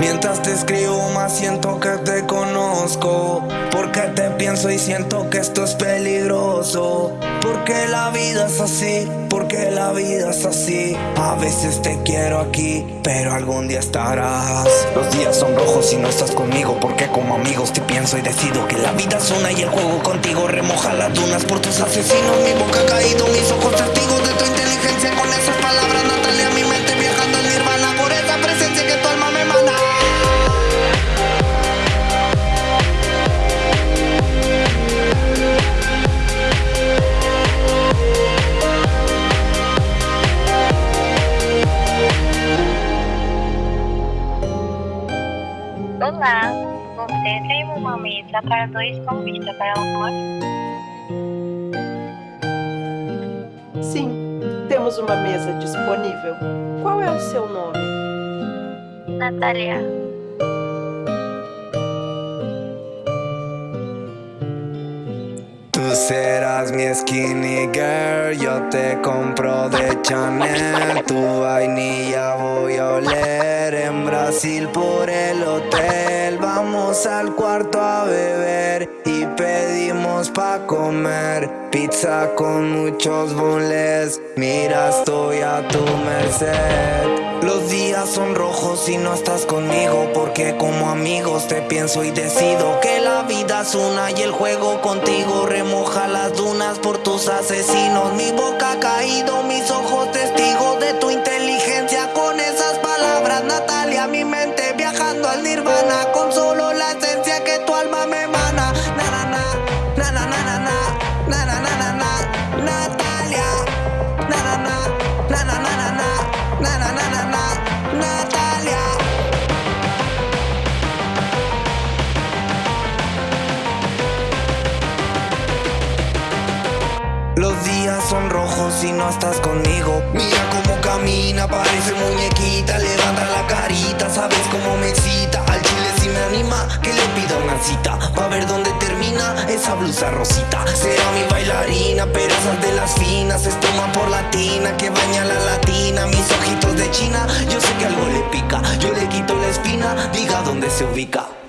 Mientras te escribo más siento que te conozco. Porque te pienso y siento que esto es peligroso. Porque la vida es así, porque la vida es así. A veces te quiero aquí, pero algún día estarás. Los días son rojos y no estás conmigo Porque como amigos te pienso y decido Que la vida es una y el juego contigo Remoja las dunas por tus asesinos. Mi boca ha caído, mis ojos testigos de tu inteligencia. Con esas palabras Olá, você tem uma mesa para dois com vista para o? Sim, temos uma mesa disponível. Qual é o seu nome? Natalia. Tú serás mi skinny girl, yo te compro de Chanel Tu vainilla voy a oler en Brasil por el hotel Vamos al cuarto a beber y pedimos pa' comer Pizza con muchos bonles, mira estoy a tu merced. Los días son rojos y no estás conmigo Porque como amigos te pienso y decido Que la vida es una y el juego contigo Remoja las dunas por tus asesinos. Mi boca ha caído, mis ojos testigos de tu inteligencia. Con esas palabras Natalia, mi mente y no estás conmigo. Mira cómo camina, parece muñequita Levanta la carita, sabes cómo me excita. Al chile si me anima, que le pida una cita. Pa' ver dónde termina esa blusa rosita. Será mi bailarina, pero esas de las finas Espuma por latina, que baña la latina. Mis ojitos de china, yo sé que algo le pica. Yo le quito la espina, diga dónde se ubica